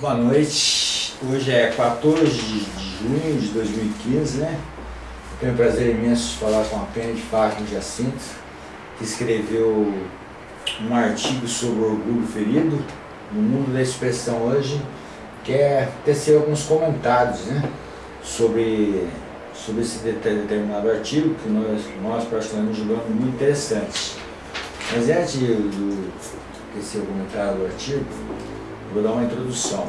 Boa noite. Hoje é 14 de junho de 2015, né? tenho o prazer imenso de falar com a Penha de Fátima Jacinto, que escreveu um artigo sobre orgulho ferido no mundo da expressão hoje, quer tecer alguns comentários, né? Sobre, sobre esse determinado artigo, que nós, nós particularmente julgamos muito interessante. Mas antes do tecer o comentário do artigo, Vou dar uma introdução.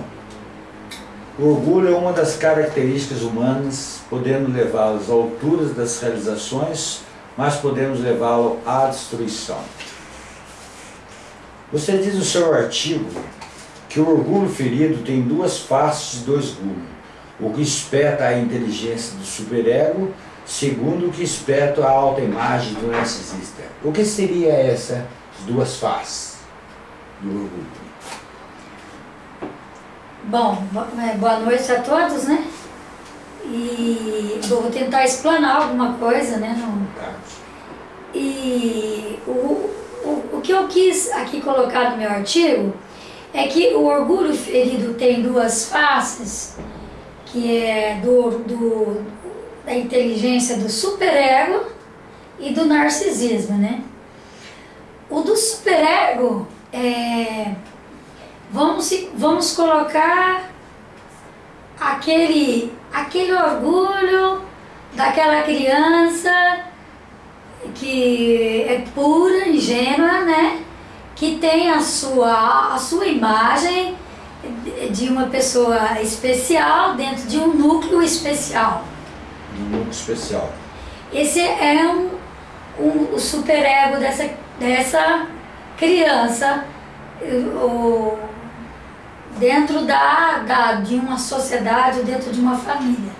O orgulho é uma das características humanas, podendo levá-lo às alturas das realizações, mas podemos levá-lo à destruição. Você diz no seu artigo que o orgulho ferido tem duas faces de dois gumes. O que espeta a inteligência do superego, segundo o que espeta a alta imagem do narcisista. O que seria essas duas faces do orgulho? Bom, é, boa noite a todos, né? E vou tentar explanar alguma coisa, né? No... E o, o, o que eu quis aqui colocar no meu artigo é que o orgulho ferido tem duas faces, que é do, do, da inteligência do superego e do narcisismo, né? O do superego é Vamos, vamos colocar aquele, aquele orgulho daquela criança que é pura, ingênua, né? Que tem a sua, a sua imagem de uma pessoa especial dentro de um núcleo especial. Um núcleo especial. Esse é um, um, o superego dessa, dessa criança. O, dentro da, da, de uma sociedade, dentro de uma família.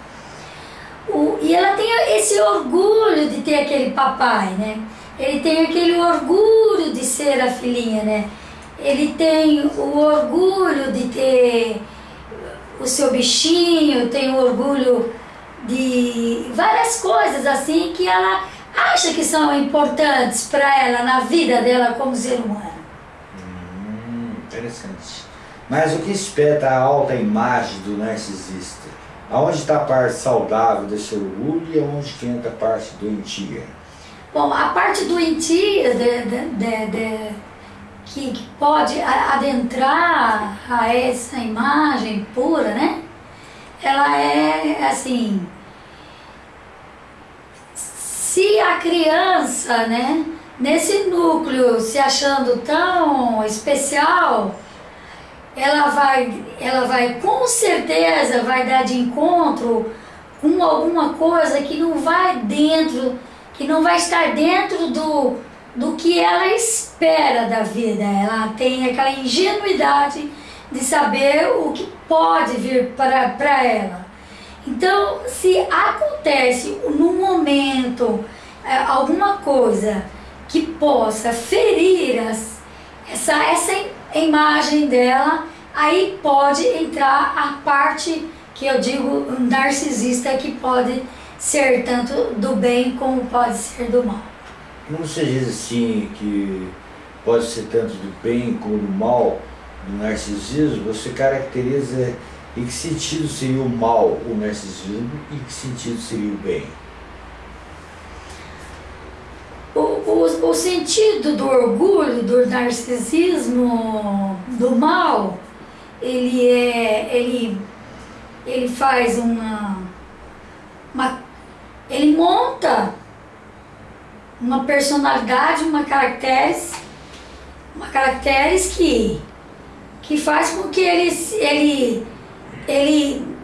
O, e ela tem esse orgulho de ter aquele papai, né? Ele tem aquele orgulho de ser a filhinha, né? Ele tem o orgulho de ter o seu bichinho, tem o orgulho de várias coisas assim que ela acha que são importantes para ela na vida dela como ser humano. Hum, interessante. Mas o que espeta a alta imagem do narcisista? Aonde está a parte saudável desse orgulho e aonde que entra a parte doentia? Bom, a parte doentia de, de, de, de que, que pode adentrar a essa imagem pura, né? Ela é assim. Se a criança, né, nesse núcleo se achando tão especial, ela vai, ela vai com certeza vai dar de encontro com alguma coisa que não vai dentro, que não vai estar dentro do, do que ela espera da vida. Ela tem aquela ingenuidade de saber o que pode vir para ela. Então, se acontece no momento é, alguma coisa que possa ferir as, essa, essa imagem dela, aí pode entrar a parte que eu digo narcisista que pode ser tanto do bem como pode ser do mal. Como você diz assim que pode ser tanto do bem como do mal do narcisismo, você caracteriza em que sentido seria o mal o narcisismo e em que sentido seria o bem? O, o, sentido do orgulho, do narcisismo, do mal, ele é. ele, ele faz uma, uma. ele monta uma personalidade, uma caracteres, uma caracteres que, que faz com que ele, ele, ele,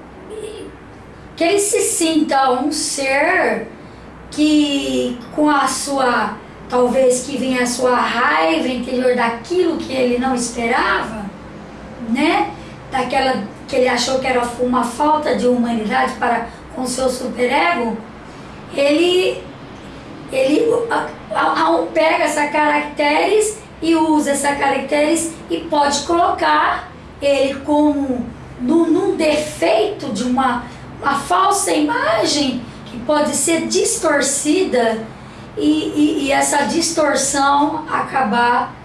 que ele se sinta um ser que com a sua, talvez que venha a sua raiva interior daquilo que ele não esperava, né? Daquela que ele achou que era uma falta de humanidade para com seu superego, ele ele pega essa caracteres e usa essa caracteres e pode colocar ele como num, num defeito de uma, uma falsa imagem que pode ser distorcida e, e, e essa distorção acabar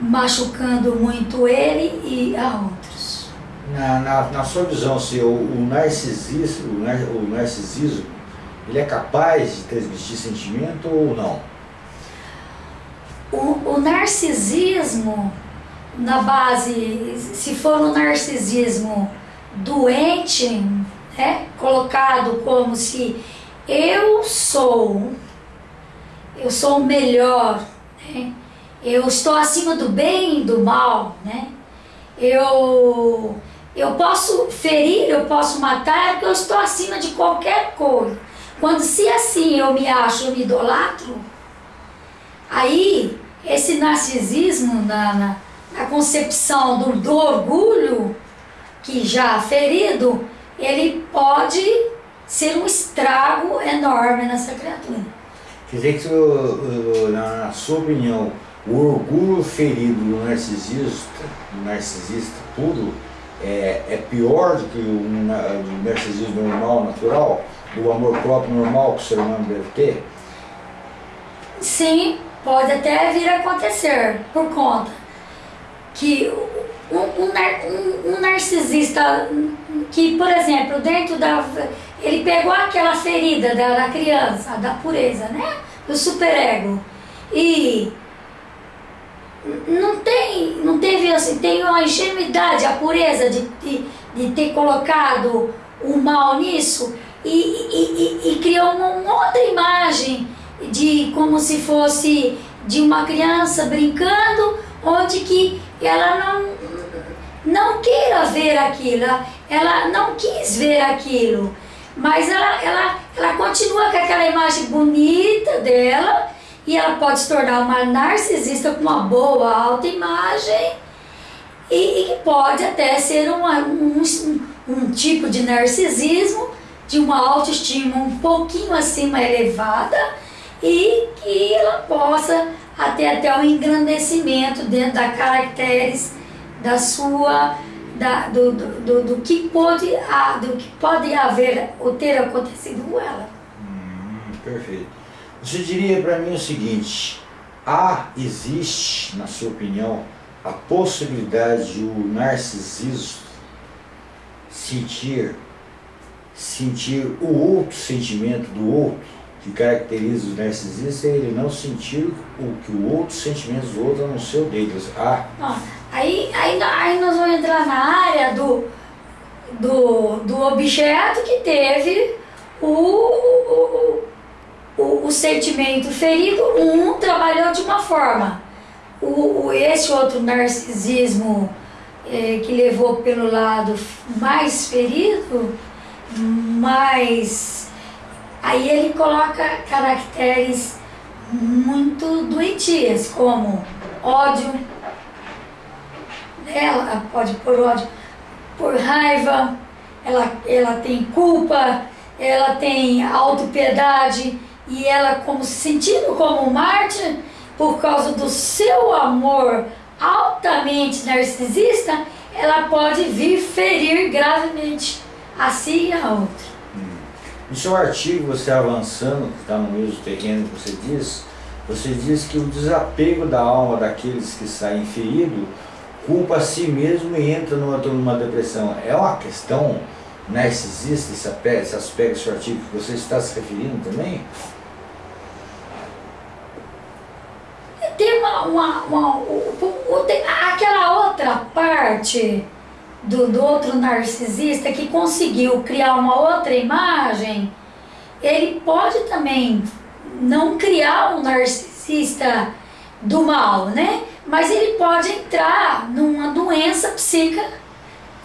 machucando muito ele e a outros. Na, na, na sua visão, se o, o, narcisismo, o, o narcisismo, ele é capaz de transmitir sentimento ou não? O, o narcisismo, na base, se for um narcisismo doente, né, colocado como se eu sou, eu sou o melhor, né, eu estou acima do bem e do mal, né, eu, eu posso ferir, eu posso matar, porque eu estou acima de qualquer coisa. Quando se assim eu me acho, eu me idolatro, aí esse narcisismo na, na, na concepção do, do orgulho, que já ferido, ele pode ser um estrago enorme nessa criatura. Quer dizer que, na sua opinião, o orgulho ferido do narcisista, do narcisista puro, é, é pior do que o, narcisismo normal, natural? Do amor próprio normal que o ser humano deve ter? Sim, pode até vir a acontecer, por conta que um, um, um, narcisista que, por exemplo, dentro da. Ele pegou aquela ferida da, da criança, da pureza, né? Do superego. E não tem, não teve assim, tem uma ingenuidade, a pureza de, de, de ter colocado o mal nisso e, e, e, e criou uma, outra imagem de como se fosse de uma criança brincando, onde que ela não, não queira ver aquilo, ela não quis ver aquilo, mas ela, ela, ela continua com aquela imagem bonita dela e ela pode se tornar uma narcisista com uma boa autoimagem e, e pode até ser uma, um, um tipo de narcisismo, de uma autoestima um pouquinho acima elevada e que ela possa até até um engrandecimento dentro da caracteres da sua da, do, do, do, do, que pode do que pode haver ou ter acontecido com ela. Hum, perfeito. Você diria para mim o seguinte: há, existe, na sua opinião, a possibilidade de o narcisismo sentir, sentir o outro sentimento do outro, que caracteriza os narcisistas, é ele não sentir o que o outro sentimento do outro a não ser o deles. Ah. Aí, aí, aí nós vamos entrar na área do, do, do objeto que teve o, o, o, sentimento ferido, um trabalhou de uma forma. O, o esse outro narcisismo é, que levou pelo lado mais ferido, mais. Aí ele coloca caracteres muito doentias, como ódio, ela pode por ódio, por raiva, ela, ela tem culpa, ela tem autopiedade, e ela como se sentindo como mártir por causa do seu amor altamente narcisista, ela pode vir ferir gravemente a si e a outra. Hum. No seu artigo, você avançando, que está no mesmo terreno que você diz, você diz que o desapego da alma daqueles que saem feridos culpa a si mesmo e entra numa, numa depressão. É uma questão narcisista esse aspecto, esse aspecto do artigo que você está se referindo também? tem uma, uma, uma, aquela outra parte do, do outro narcisista que conseguiu criar uma outra imagem, ele pode também não criar um narcisista do mal, né? Mas ele pode entrar numa doença psíquica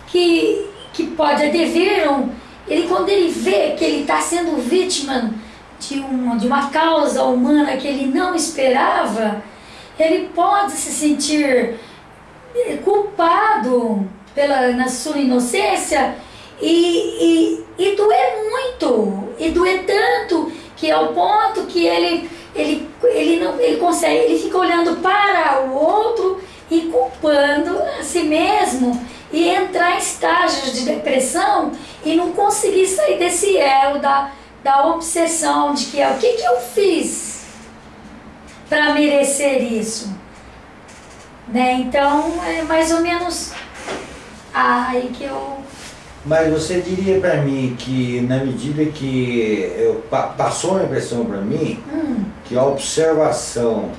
que, que pode advir um, ele quando ele vê que ele está sendo vítima de uma, de uma causa humana que ele não esperava, ele pode se sentir eh, culpado pela, na sua inocência e, e, e doer muito, e doer tanto, que é o ponto que ele, ele, ele, não, ele consegue, ele fica olhando para o outro e culpando a si mesmo e entrar em estágios de depressão e não conseguir sair desse elo da, da obsessão de que é o que, que eu fiz para merecer isso. Né? Então, é mais ou menos Aí que eu. Mas você diria para mim que na medida que eu, passou a impressão para mim Hum, que a observação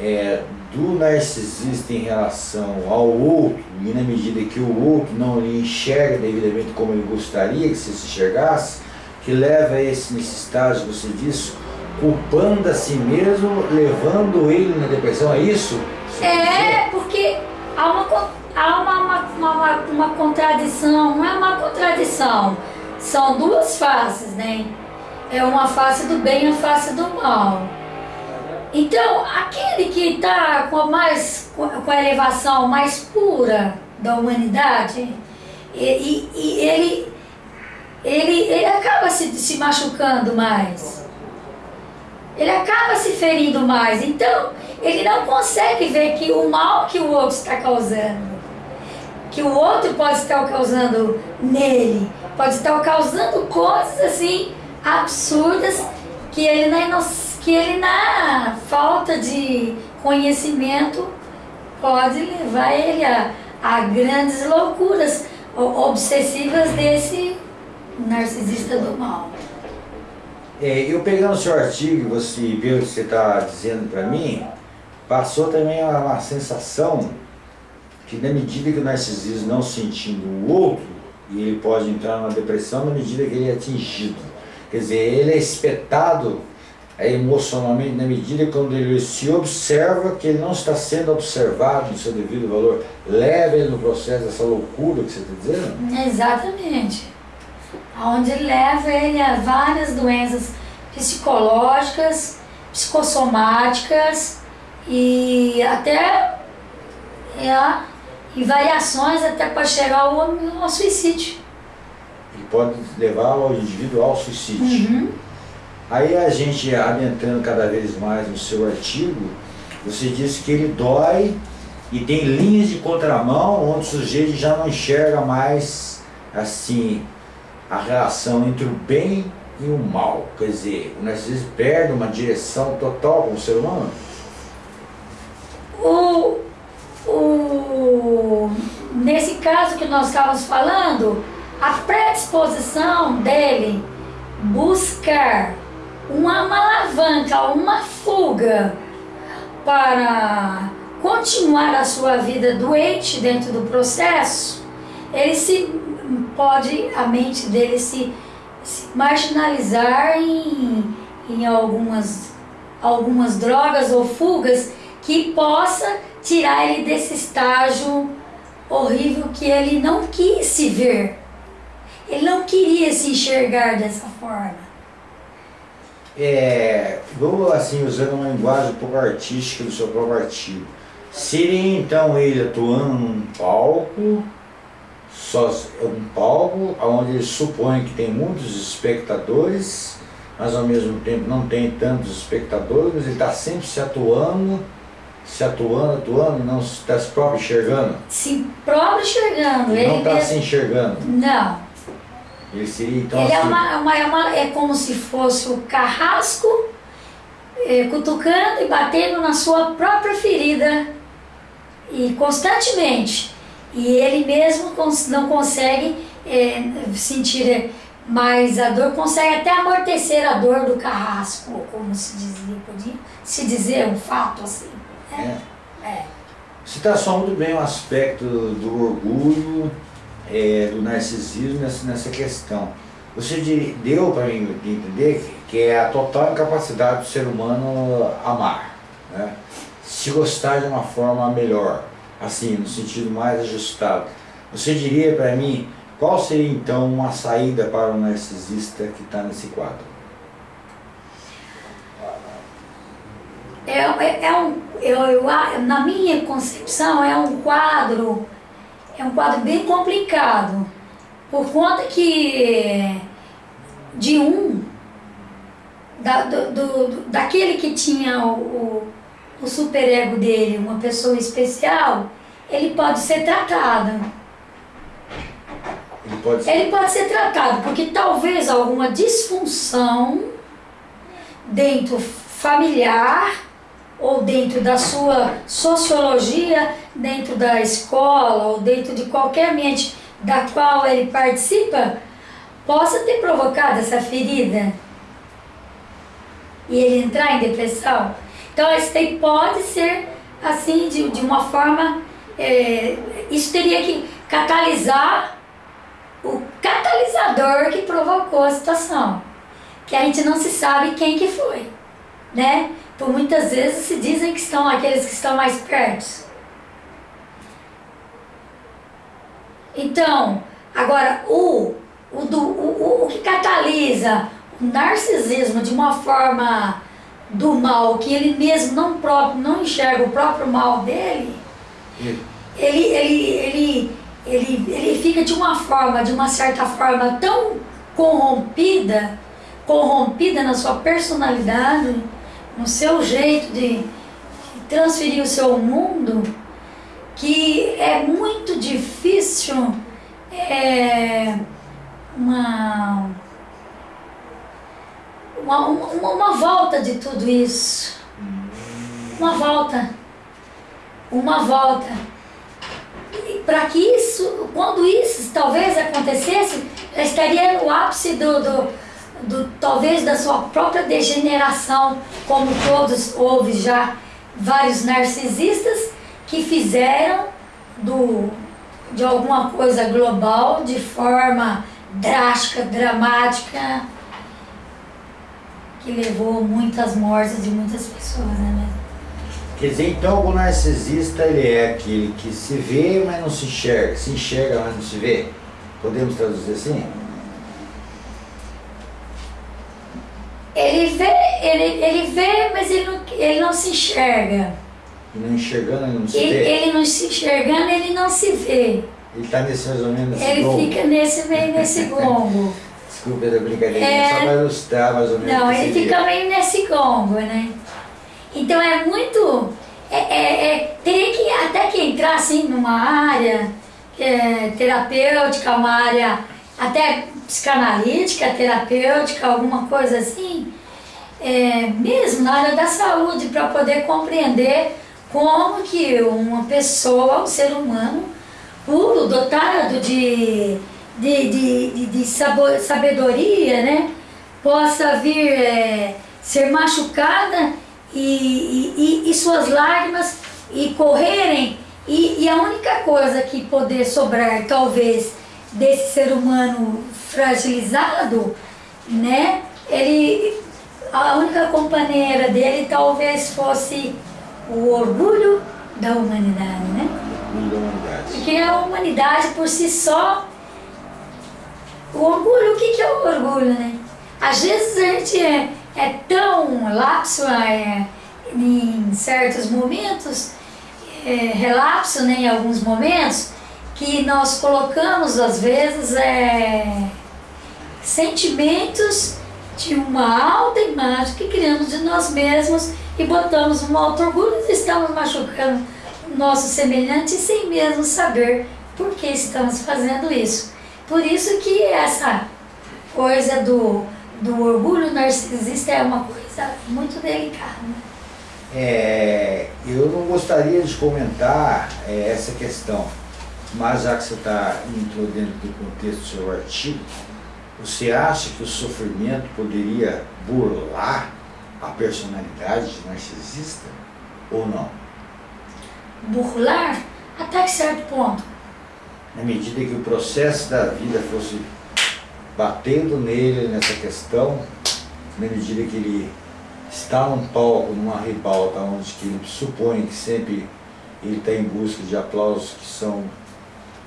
é, do narcisista em relação ao outro, e na medida que o outro não lhe enxerga devidamente como ele gostaria que se enxergasse, que leva a esse, nesse estágio, você disse, culpando a si mesmo, levando ele na depressão, é isso? É, porque há uma, uma, uma, contradição, não é uma contradição, são duas faces, né? É uma face do bem e a face do mal. Então, aquele que está com a mais com a elevação mais pura da humanidade, e, e- e ele, ele, ele acaba se, se machucando mais. Ele acaba se ferindo mais. Então, ele não consegue ver que o mal que o outro está causando, que o outro pode estar causando nele, pode estar causando coisas assim absurdas que ele na, que ele na falta de conhecimento pode levar ele a, a grandes loucuras o- obsessivas desse narcisista do mal. É, eu pegando o seu artigo, você pelo que você está dizendo para mim, passou também uma, uma sensação que na medida que o narcisismo não sentindo o outro, e ele pode entrar numa depressão na medida que ele é atingido. Quer dizer, ele é espetado é, emocionalmente na medida quando ele se observa que ele não está sendo observado no seu devido valor. Leva ele no processo dessa loucura que você está dizendo? Exatamente. Onde leva ele a várias doenças psicológicas, psicossomáticas e até é, e variações até para chegar ao, ao suicídio. Ele pode levar o indivíduo ao suicídio. Uhum. Aí a gente adentrando cada vez mais no seu artigo, você disse que ele dói e tem linhas de contramão onde o sujeito já não enxerga mais assim a relação entre o bem e o mal. Quer dizer, o narcisismo perde uma direção total com o ser humano. O, o, nesse caso que nós estávamos falando, a predisposição dele buscar uma, alavanca, uma fuga para continuar a sua vida doente dentro do processo, ele se pode, a mente dele se, se marginalizar em, em algumas, algumas drogas ou fugas que possa tirar ele desse estágio horrível que ele não quis se ver. Ele não queria se enxergar dessa forma. É, vou assim, usando uma linguagem um pouco artística do seu próprio artigo. Seria então ele atuando num palco, só um palco onde ele supõe que tem muitos espectadores, mas ao mesmo tempo não tem tantos espectadores, ele está sempre se atuando, se atuando, atuando, não está se próprio enxergando. Se próprio enxergando. Ele não está mesmo- se enxergando. Não. Ele seria então Ele é, assim, uma, uma- é, uma- é como se fosse o carrasco é, cutucando e batendo na sua própria ferida e constantemente. E ele mesmo não consegue é, sentir mais a dor, consegue até amortecer a dor do carrasco, como se dizia, podia se dizer um fato assim. Né? É. Você traçou muito bem o aspecto do orgulho, é, do narcisismo nessa, nessa questão. Você deu para mim entender que, que é a total incapacidade do ser humano amar, né? se gostar de uma forma melhor, assim, no sentido mais ajustado. Você diria para mim qual seria então uma saída para o narcisista que está nesse quadro? É, é, é um, eu, eu, na minha concepção, é um quadro, é um quadro bem complicado, por conta que de um, da, do, do- do- daquele que tinha o, o, o superego dele, uma pessoa especial, ele pode ser tratado. Ele pode ser Ele pode ser tratado porque talvez alguma disfunção dentro familiar ou dentro da sua sociologia dentro da escola ou dentro de qualquer ambiente da qual ele participa, possa ter provocado essa ferida e ele entrar em depressão. Então, isso pode ser assim, de, de uma forma. É, isso teria que catalisar o catalisador que provocou a situação. Que a gente não se sabe quem que foi, né? Por muitas vezes se dizem que estão aqueles que estão mais perto. Então, agora o, o, do, o, o que catalisa o narcisismo de uma forma do mal, que ele mesmo não próprio não enxerga o próprio mal dele, ele, ele, ele, ele, ele fica de uma forma, de uma certa forma tão corrompida, corrompida na sua personalidade, no seu jeito de transferir o seu mundo, que é muito difícil é, uma, uma, uma, uma volta de tudo isso. Uma volta. Uma volta. Para que isso, quando isso talvez acontecesse, estaria no ápice do, do, do, talvez da sua própria degeneração, como todos houve já vários narcisistas que fizeram do, de alguma coisa global de forma drástica, dramática, que levou muitas mortes de muitas pessoas, né? Quer dizer, então o narcisista ele é aquele que se vê, mas não se enxerga, se enxerga, mas não se vê. Podemos traduzir assim? Ele vê, ele, ele vê, mas ele não, ele não se enxerga. E não enxergando, ele não se Ele, vê. ele não se enxergando, ele não se vê. Ele está nesse mais ou menos Ele fica nesse meio nesse gongo. Desculpa da brincadeira, É. só para ilustrar mais ou menos. Não, ele fica meio nesse gongo, né? Então é muito. É, é, é- teria que até que entrar assim numa área é, terapêutica, uma área até psicanalítica, terapêutica, alguma coisa assim, é, mesmo na área da saúde, para poder compreender como que uma pessoa, um ser humano puro, dotado de, de, de, de, de sabedoria, né? possa vir é, ser machucada e, e, e- e suas lágrimas e correrem e, e a única coisa que poder sobrar talvez desse ser humano fragilizado, né? Ele a única companheira dele talvez fosse o orgulho da humanidade, né? Da humanidade. Porque a humanidade por si só. O orgulho, o que, que é o orgulho, né? Às vezes a gente é, é tão lapso é, em certos momentos, é, relapso né, em alguns momentos, que nós colocamos às vezes é, sentimentos de uma alta imagem que criamos de nós mesmos e botamos um alto orgulho e estamos machucando o nosso semelhante sem mesmo saber por que estamos fazendo isso. Por isso que essa coisa do, do orgulho narcisista é uma coisa muito delicada. É, eu não gostaria de comentar é, essa questão, mas já que você está entrou dentro do contexto do seu artigo, você acha que o sofrimento poderia burlar a personalidade narcisista ou não? Burlar até que certo ponto. Na medida que o processo da vida fosse batendo nele nessa questão, na medida que ele está num palco, numa ribalta, onde que ele supõe que sempre ele está em busca de aplausos que são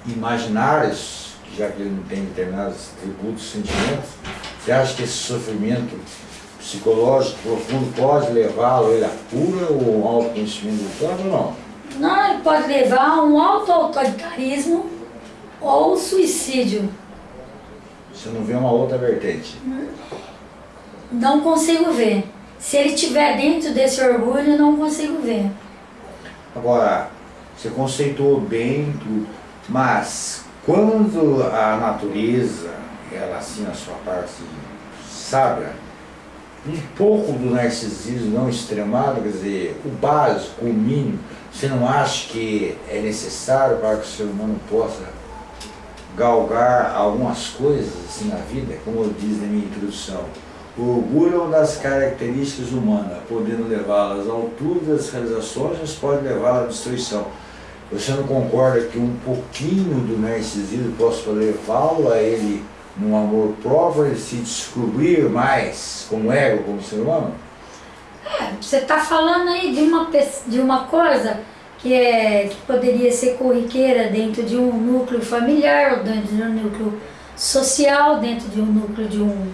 imaginários, já que ele não tem determinados atributos, sentimentos, você acha que esse sofrimento psicológico profundo pode levá-lo a cura ou um autoconhecimento do próprio ou não? Não, ele pode levar a um auto-autoritarismo ou suicídio. Você não vê uma outra vertente. Não consigo ver. Se ele estiver dentro desse orgulho, não consigo ver. Agora, você conceituou bem tudo, mas quando a natureza, ela assim, a sua parte sábia, um pouco do narcisismo não extremado, quer dizer, o básico, o mínimo, você não acha que é necessário para que o ser humano possa galgar algumas coisas assim na vida, como eu disse na minha introdução? O orgulho é das características humanas, podendo levá-las à altura das realizações, mas pode levá-las à destruição. Você não concorda que um pouquinho do narcisismo possa levá-lo a ele num amor próprio, ele se descobrir mais como ego, como ser humano? É, você está falando aí de uma, de uma coisa que, é, que poderia ser corriqueira dentro de um núcleo familiar, ou dentro de um núcleo social, dentro de um núcleo de um,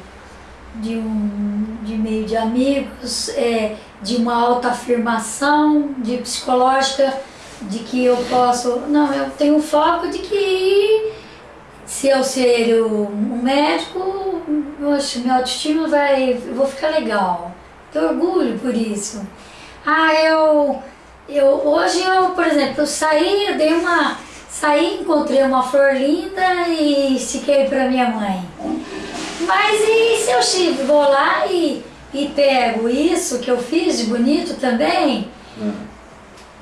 de um de meio de amigos, é, de uma autoafirmação de psicológica, de que eu posso. Não, eu tenho foco de que se eu ser um médico, oxe, minha autoestima vai. Eu vou ficar legal. Tenho orgulho por isso. Ah, eu. eu hoje eu, por exemplo, eu saí, eu dei uma. Saí, encontrei uma flor linda e estiquei para minha mãe. Mas e se eu vou lá e, e pego isso que eu fiz de bonito também? Hum.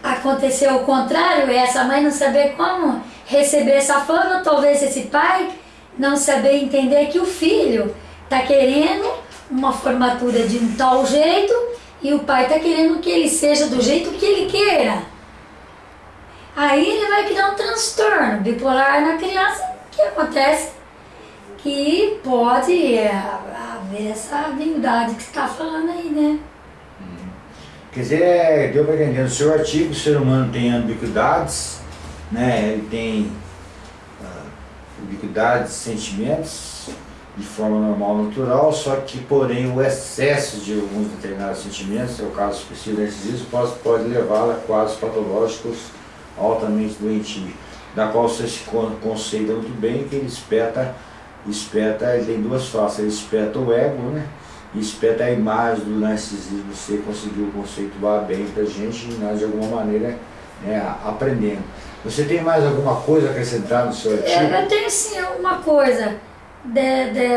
Aconteceu o contrário, essa mãe não saber como receber essa fama, talvez esse pai não saber entender que o filho está querendo uma formatura de um tal jeito e o pai está querendo que ele seja do jeito que ele queira. Aí ele vai criar um transtorno bipolar na criança, que acontece que pode haver essa habilidade que está falando aí, né? Quer dizer, deu para entender, no seu artigo o ser humano tem ambiguidades, né? ele tem uh, ubiquidades, sentimentos de forma normal, natural, só que porém o excesso de alguns determinados sentimentos, é o caso específico do narcisismo, pode, pode levá-lo a quadros patológicos altamente doentios, da qual você se conceita muito bem que ele espeta, espeta, ele tem duas faces, ele espeta o ego, né? Espeta a imagem do narcisismo, você conseguiu conceituar bem pra gente e nós de alguma maneira né, aprendendo. Você tem mais alguma coisa a acrescentar no seu artigo? É, eu tenho sim uma coisa. De, de,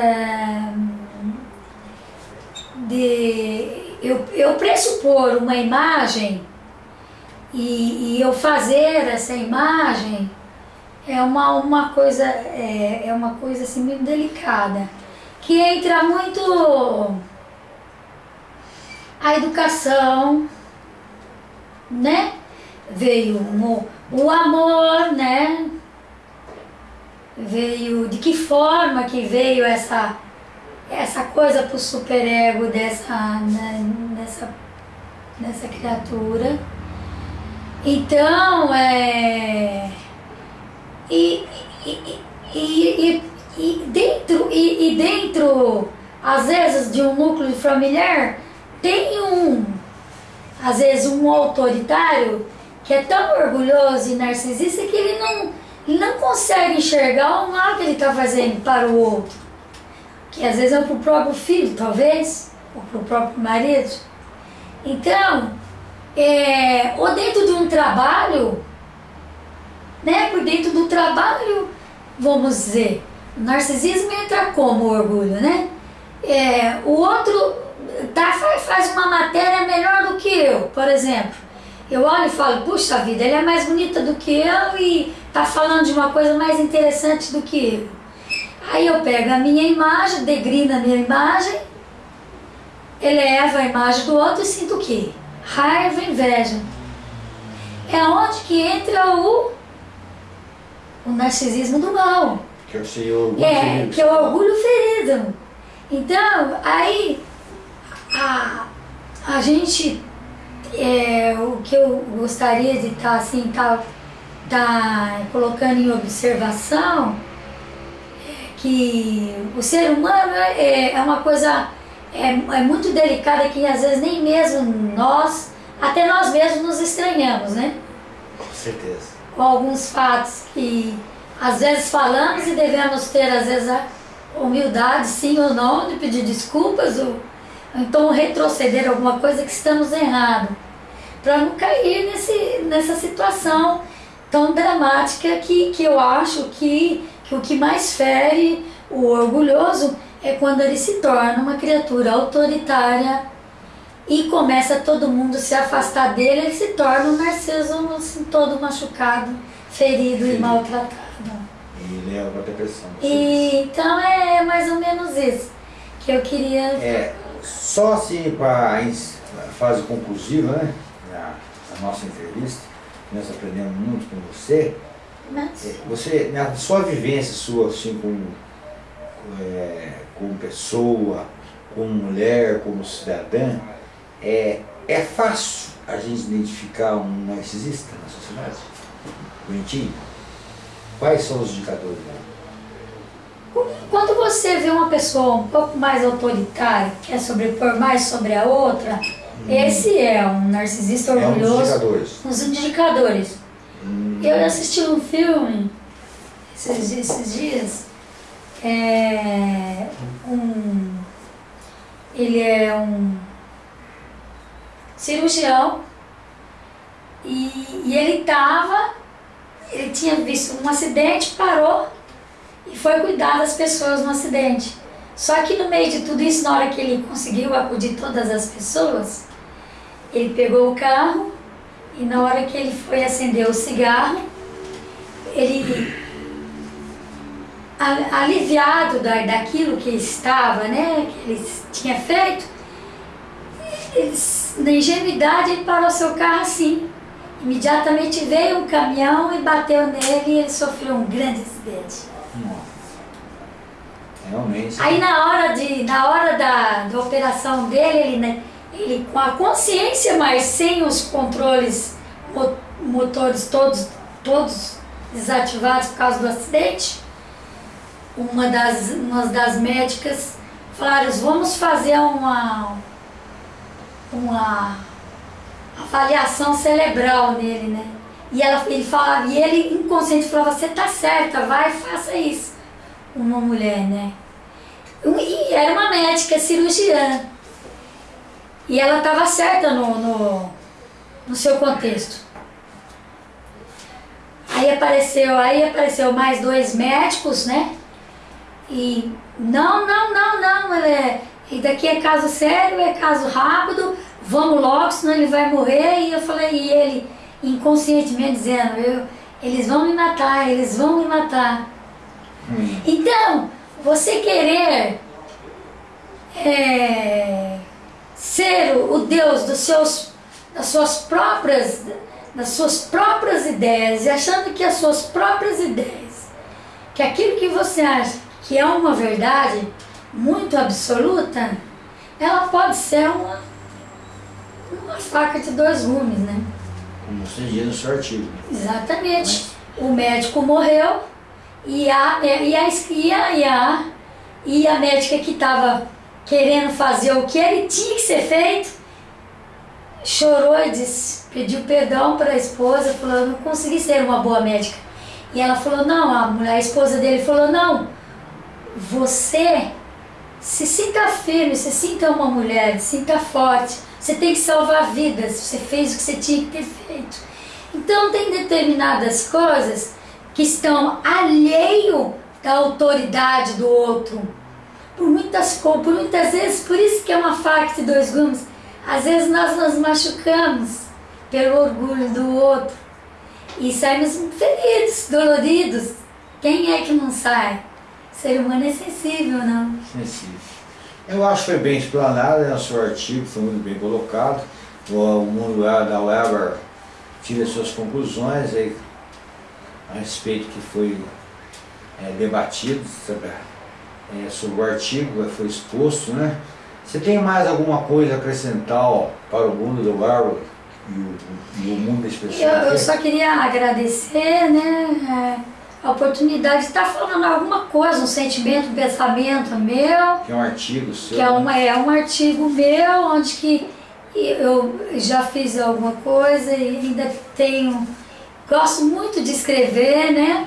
de eu, eu pressupor uma imagem e, e, eu fazer essa imagem é uma, uma coisa é, é uma coisa assim muito delicada que entra muito a educação né veio um, o amor, né? Veio, de que forma que veio essa, essa coisa pro superego dessa, né, dessa, dessa criatura. Então, é... E, e, e, e, dentro, e, e dentro, às vezes, de um núcleo familiar, tem um, às vezes, um autoritário que é tão orgulhoso e narcisista que ele não, ele não consegue enxergar o mal que ele está fazendo para o outro. Que às vezes é para o próprio filho, talvez, ou para o próprio marido. Então, é, ou dentro de um trabalho, né, por dentro do trabalho, vamos dizer, narcisismo entra como orgulho, né? É, o outro tá, faz uma matéria melhor do que eu, por exemplo. Eu olho e falo, puxa vida, ele é mais bonita do que eu e tá falando de uma coisa mais interessante do que eu. Aí eu pego a minha imagem, degrino a minha imagem, elevo a imagem do outro e sinto o quê? Raiva, inveja. É onde que entra o, o narcisismo do mal. Que é o orgulho é, ferido. Que é o orgulho ferido. Então, aí a, a gente é, o que eu gostaria de estar tá, assim, tá, tá colocando em observação é que o ser humano é, é uma coisa é, é muito delicada que às vezes nem mesmo nós, até nós mesmos nos estranhamos, né? Com certeza. Com alguns fatos que às vezes falamos e devemos ter às vezes a humildade, sim ou não, de pedir desculpas ou então retroceder alguma coisa que estamos errado para não cair nesse, nessa situação tão dramática que, que eu acho que, que o que mais fere o orgulhoso é quando ele se torna uma criatura autoritária e começa todo mundo se afastar dele, ele se torna um narciso assim, todo machucado, ferido e maltratado. E leva a depressão. E, então é mais ou menos isso que eu queria. É, só assim para a fase conclusiva, né? Na, na nossa entrevista, nós aprendemos muito com você. Mas, É, Você, na sua vivência sua, assim, como, é, como pessoa, como mulher, como cidadã, é, é fácil a gente identificar um narcisista na sociedade? Bonitinho? Quais são os indicadores? Quando você vê uma pessoa um pouco mais autoritária, que quer sobrepor mais sobre a outra, esse é um narcisista É um dos orgulhoso. indicadores. Os indicadores. Hum, Eu assisti um filme esses, dias- esses dias. É, um, ele é um cirurgião e, e ele estava, ele tinha visto um acidente, parou e foi cuidar das pessoas no acidente. Só que no meio de tudo isso, na hora que ele conseguiu acudir todas as pessoas, ele pegou o carro e na hora que ele foi acender o cigarro, ele, aliviado da, daquilo que estava, né, que ele tinha feito, ele, na ingenuidade ele parou seu carro assim. Imediatamente veio um caminhão e bateu nele e ele sofreu um grande acidente. nossa. Realmente. Aí na hora, de, na hora da, da operação dele, ele, né, ele com a consciência, mas sem os controles mo- motores todos, todos desativados por causa do acidente, uma das, uma das médicas falaram, vamos fazer uma, uma avaliação cerebral nele, né? E ela, ele falava, e ele inconsciente falava, você tá certa, vai, faça isso uma mulher, né? E era uma médica cirurgiã. E ela estava certa no, no, no seu contexto. Aí apareceu, aí apareceu mais dois médicos, né? E não, não, não, não, é, e daqui é caso sério, é caso rápido, vamos logo, senão ele vai morrer. E eu falei, e ele inconscientemente dizendo, eu, eles vão me matar, eles vão me matar. Hum, Então, você querer é, ser o Deus dos seus, das suas próprias, das suas próprias ideias e achando que as suas próprias ideias, que aquilo que você acha que é uma verdade muito absoluta, ela pode ser uma, uma faca de dois gumes, né? como você diz no seu artigo. Exatamente. O médico morreu e a, e a, e a, e a, e a médica que estava querendo fazer o que ele tinha que ser feito chorou e disse, pediu perdão para a esposa, falou, eu não consegui ser uma boa médica. E ela falou, não, a, mulher, a esposa dele falou, não, você se sinta firme, se sinta uma mulher, se sinta forte. Você tem que salvar vidas, você fez o que você tinha que ter feito. Então tem determinadas coisas que estão alheio da autoridade do outro. Por muitas, por muitas vezes, por isso que é uma faca de dois gumes. Às vezes nós nos machucamos pelo orgulho do outro e saímos feridos, doloridos. Quem é que não sai? O ser humano é sensível, não? Sensível. Eu acho que foi bem explanado né, no seu artigo, foi muito bem colocado. O, o mundo lá da Weber tira suas conclusões aí, a respeito que foi é, debatido sobre, é, sobre o artigo, que foi exposto, né? Você tem mais alguma coisa a acrescentar ó, para o mundo do Weber e o, e o mundo da expressão? Eu, eu só queria agradecer né, é, a oportunidade de estar falando alguma coisa, um sentimento, um pensamento meu, Que é um artigo seu. que é, uma, é um artigo meu, onde que eu já fiz alguma coisa e ainda tenho. Gosto muito de escrever, né?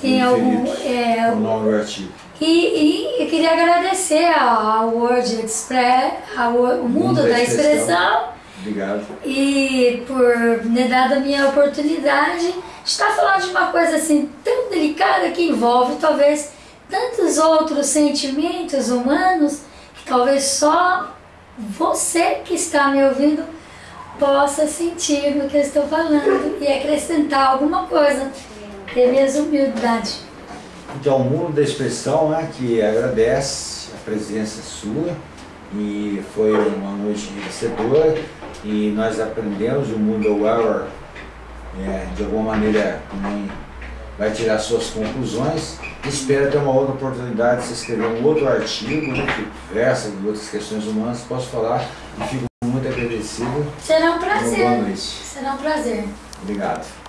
Tem algum. É, o nome do artigo. e, e eu queria agradecer ao Word Express, ao o Mundo da Expressão, Obrigado. e por me dar a minha oportunidade de estar falando de uma coisa assim tão delicada que envolve talvez tantos outros sentimentos humanos que talvez só você que está me ouvindo possa sentir no que eu estou falando e acrescentar alguma coisa. É minha humildade. Então, o mundo da expressão, né, que agradece a presença sua e foi uma noite enriquecedora e nós aprendemos o mundo Weller é, de alguma maneira também vai tirar suas conclusões. Espero ter uma outra oportunidade de se escrever um outro artigo né, que versa de outras questões humanas, posso falar e fico muito agradecido. Será um prazer. Boa noite. Será um prazer. Obrigado.